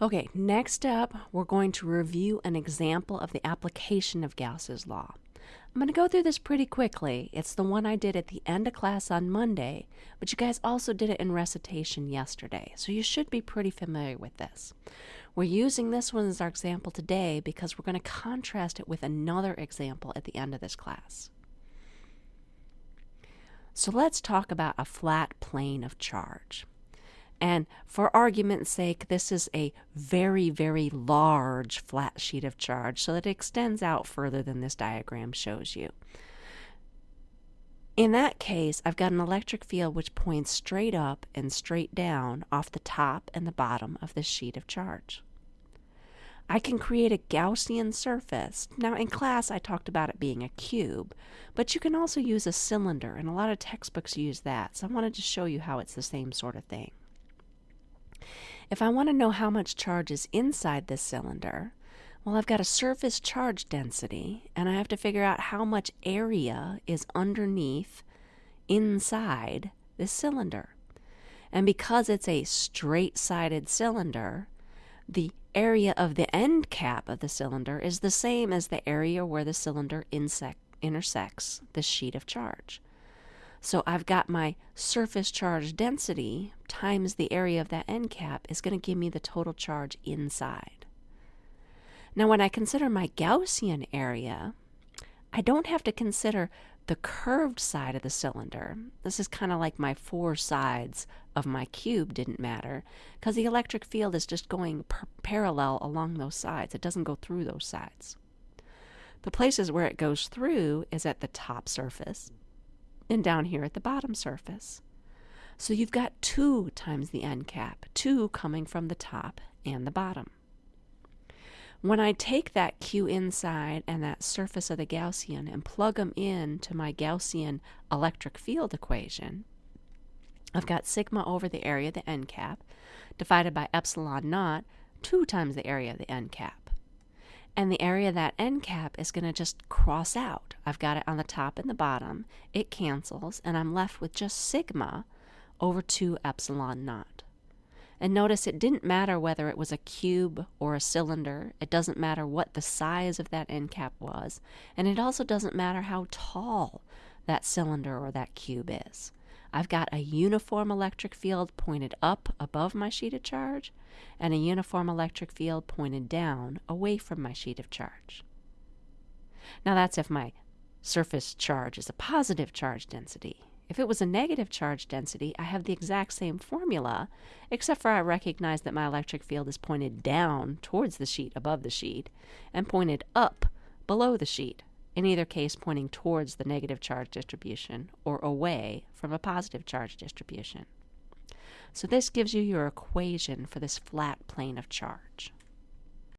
Okay, next up, we're going to review an example of the application of Gauss's law. I'm going to go through this pretty quickly. It's the one I did at the end of class on Monday, but you guys also did it in recitation yesterday, so you should be pretty familiar with this. We're using this one as our example today because we're going to contrast it with another example at the end of this class. So let's talk about a flat plane of charge. And for argument's sake, this is a very, very large flat sheet of charge, so that it extends out further than this diagram shows you. In that case, I've got an electric field which points straight up and straight down off the top and the bottom of this sheet of charge. I can create a Gaussian surface. Now, in class, I talked about it being a cube, but you can also use a cylinder, and a lot of textbooks use that, so I wanted to show you how it's the same sort of thing. If I want to know how much charge is inside this cylinder, well, I've got a surface charge density, and I have to figure out how much area is underneath, inside this cylinder. And because it's a straight-sided cylinder, the area of the end cap of the cylinder is the same as the area where the cylinder intersects the sheet of charge. So I've got my surface charge density times the area of that end cap is going to give me the total charge inside. Now when I consider my Gaussian area, I don't have to consider the curved side of the cylinder. This is kind of like my four sides of my cube didn't matter because the electric field is just going parallel along those sides. It doesn't go through those sides. The places where it goes through is at the top surface and down here at the bottom surface. So you've got 2 times the end cap, 2 coming from the top and the bottom. When I take that Q inside and that surface of the Gaussian and plug them in to my Gaussian electric field equation, I've got sigma over the area of the end cap divided by epsilon naught, 2 times the area of the end cap and the area that end cap is going to just cross out. I've got it on the top and the bottom. It cancels, and I'm left with just sigma over 2 epsilon naught. And notice it didn't matter whether it was a cube or a cylinder. It doesn't matter what the size of that end cap was. And it also doesn't matter how tall that cylinder or that cube is. I've got a uniform electric field pointed up above my sheet of charge and a uniform electric field pointed down away from my sheet of charge. Now that's if my surface charge is a positive charge density. If it was a negative charge density, I have the exact same formula, except for I recognize that my electric field is pointed down towards the sheet above the sheet and pointed up below the sheet in either case pointing towards the negative charge distribution or away from a positive charge distribution. So this gives you your equation for this flat plane of charge.